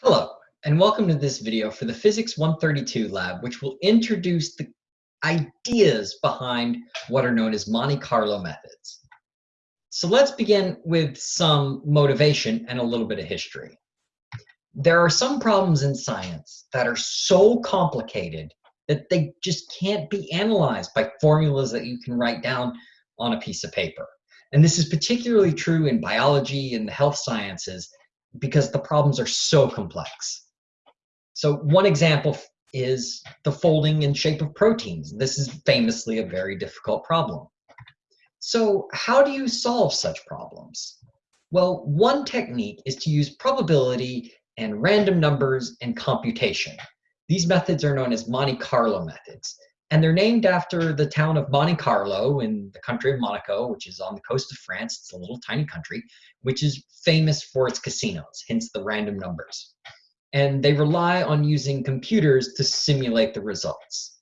Hello, and welcome to this video for the Physics 132 lab, which will introduce the ideas behind what are known as Monte Carlo methods. So let's begin with some motivation and a little bit of history. There are some problems in science that are so complicated that they just can't be analyzed by formulas that you can write down on a piece of paper. And this is particularly true in biology and the health sciences because the problems are so complex. So one example is the folding and shape of proteins. This is famously a very difficult problem. So how do you solve such problems? Well, one technique is to use probability and random numbers and computation. These methods are known as Monte Carlo methods and they're named after the town of Monte Carlo in the country of Monaco, which is on the coast of France. It's a little tiny country, which is famous for its casinos, hence the random numbers. And they rely on using computers to simulate the results.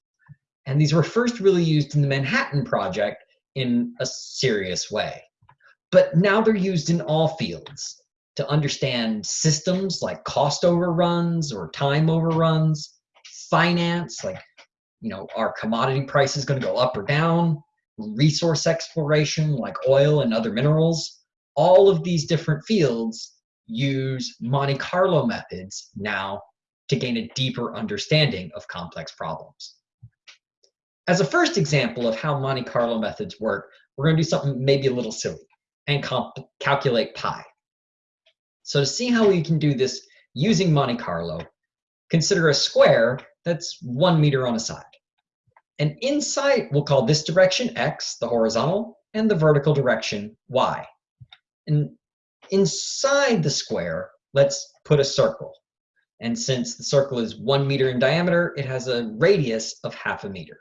And these were first really used in the Manhattan Project in a serious way. But now they're used in all fields to understand systems like cost overruns or time overruns, finance, like you know, are commodity prices going to go up or down? Resource exploration like oil and other minerals. All of these different fields use Monte Carlo methods now to gain a deeper understanding of complex problems. As a first example of how Monte Carlo methods work, we're going to do something maybe a little silly and calculate pi. So to see how we can do this using Monte Carlo, consider a square that's one meter on a side. And inside, we'll call this direction x, the horizontal, and the vertical direction y. And inside the square, let's put a circle. And since the circle is one meter in diameter, it has a radius of half a meter.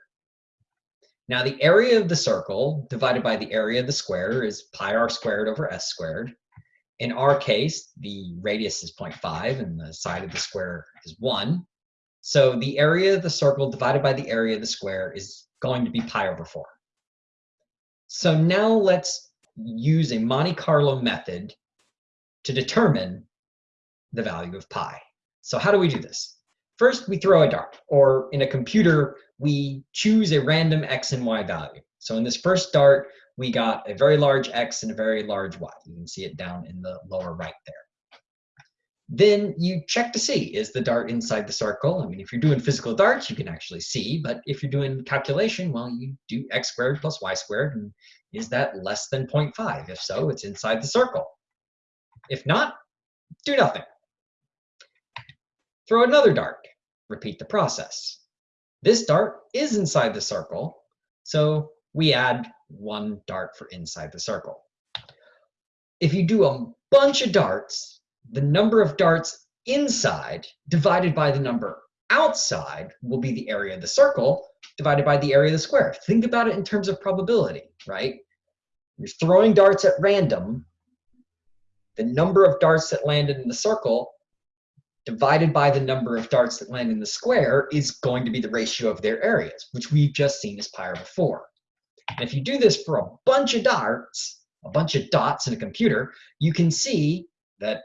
Now the area of the circle divided by the area of the square is pi r squared over s squared. In our case, the radius is 0.5 and the side of the square is 1. So the area of the circle divided by the area of the square is going to be pi over 4. So now let's use a Monte Carlo method to determine the value of pi. So how do we do this? First, we throw a dart, or in a computer, we choose a random x and y value. So in this first dart, we got a very large x and a very large y. You can see it down in the lower right there. Then you check to see, is the dart inside the circle? I mean, if you're doing physical darts, you can actually see, but if you're doing calculation, well, you do x squared plus y squared, and is that less than 0.5? If so, it's inside the circle. If not, do nothing. Throw another dart. Repeat the process. This dart is inside the circle, so we add one dart for inside the circle. If you do a bunch of darts, the number of darts inside divided by the number outside will be the area of the circle divided by the area of the square. Think about it in terms of probability, right? You're throwing darts at random. The number of darts that landed in the circle divided by the number of darts that land in the square is going to be the ratio of their areas, which we've just seen as pi over 4. And if you do this for a bunch of darts, a bunch of dots in a computer, you can see that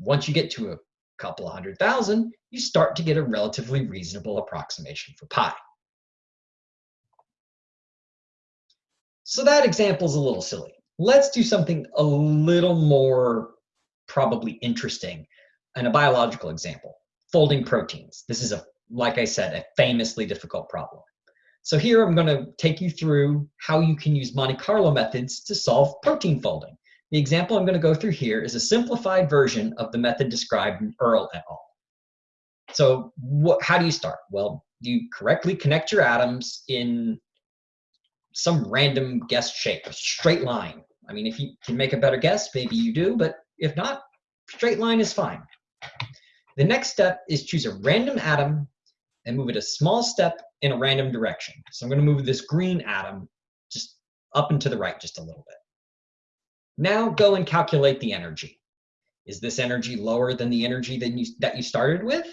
once you get to a couple of hundred thousand, you start to get a relatively reasonable approximation for pi. So that example is a little silly. Let's do something a little more probably interesting and a biological example, folding proteins. This is, a, like I said, a famously difficult problem. So here I'm going to take you through how you can use Monte Carlo methods to solve protein folding. The example I'm going to go through here is a simplified version of the method described in Earl et al. So what, how do you start? Well, you correctly connect your atoms in some random guess shape, a straight line. I mean, if you can make a better guess, maybe you do, but if not, straight line is fine. The next step is choose a random atom and move it a small step in a random direction. So I'm going to move this green atom just up and to the right just a little bit. Now go and calculate the energy. Is this energy lower than the energy that you, that you started with?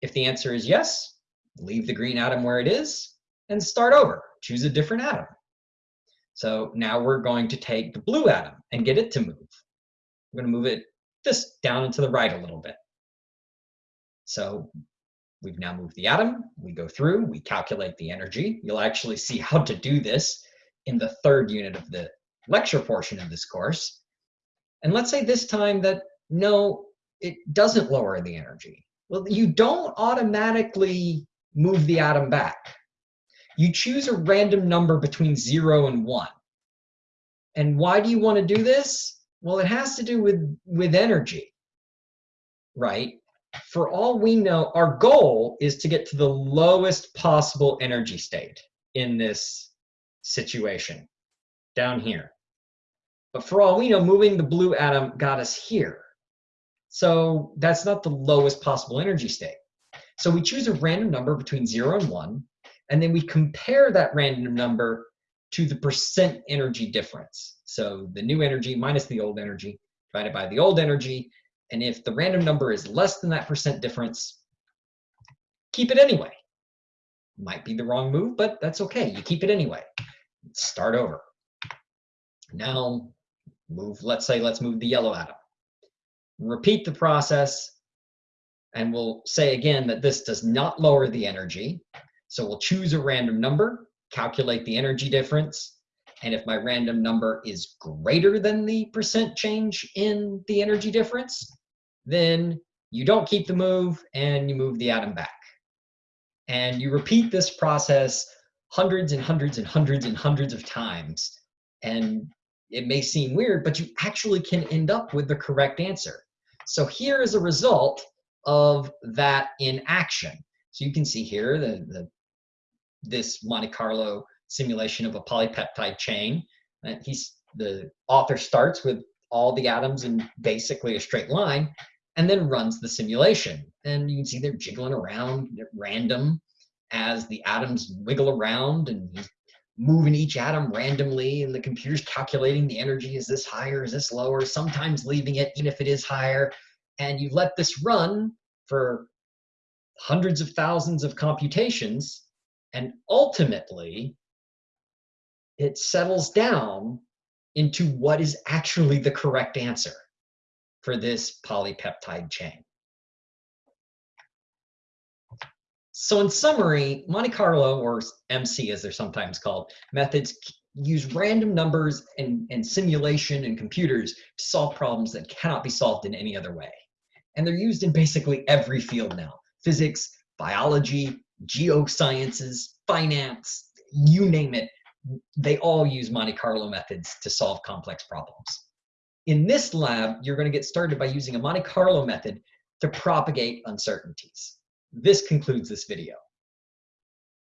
If the answer is yes, leave the green atom where it is and start over. Choose a different atom. So now we're going to take the blue atom and get it to move. We're going to move it just down and to the right a little bit. So we've now moved the atom, we go through, we calculate the energy. You'll actually see how to do this in the third unit of the lecture portion of this course. And let's say this time that no, it doesn't lower the energy. Well, you don't automatically move the atom back. You choose a random number between zero and one. And why do you want to do this? Well, it has to do with, with energy, right? For all we know, our goal is to get to the lowest possible energy state in this situation down here. But for all we know, moving the blue atom got us here. So that's not the lowest possible energy state. So we choose a random number between zero and one, and then we compare that random number to the percent energy difference. So the new energy minus the old energy divided by the old energy. And if the random number is less than that percent difference, keep it anyway. Might be the wrong move, but that's okay. You keep it anyway. Start over. Now move, let's say, let's move the yellow atom. Repeat the process, and we'll say again that this does not lower the energy. So we'll choose a random number, calculate the energy difference, and if my random number is greater than the percent change in the energy difference, then you don't keep the move and you move the atom back. And you repeat this process hundreds and hundreds and hundreds and hundreds of times. And it may seem weird, but you actually can end up with the correct answer. So here is a result of that in action. So you can see here the, the this Monte Carlo simulation of a polypeptide chain. And he's the author starts with all the atoms in basically a straight line and then runs the simulation. And you can see they're jiggling around at random as the atoms wiggle around and he's moving each atom randomly and the computer's calculating the energy is this higher is this lower sometimes leaving it even if it is higher. And you let this run for hundreds of thousands of computations and ultimately it settles down into what is actually the correct answer for this polypeptide chain So in summary, Monte Carlo, or MC as they're sometimes called, methods use random numbers and, and simulation and computers to solve problems that cannot be solved in any other way. And they're used in basically every field now. Physics, biology, geosciences, finance, you name it. They all use Monte Carlo methods to solve complex problems. In this lab, you're going to get started by using a Monte Carlo method to propagate uncertainties. This concludes this video.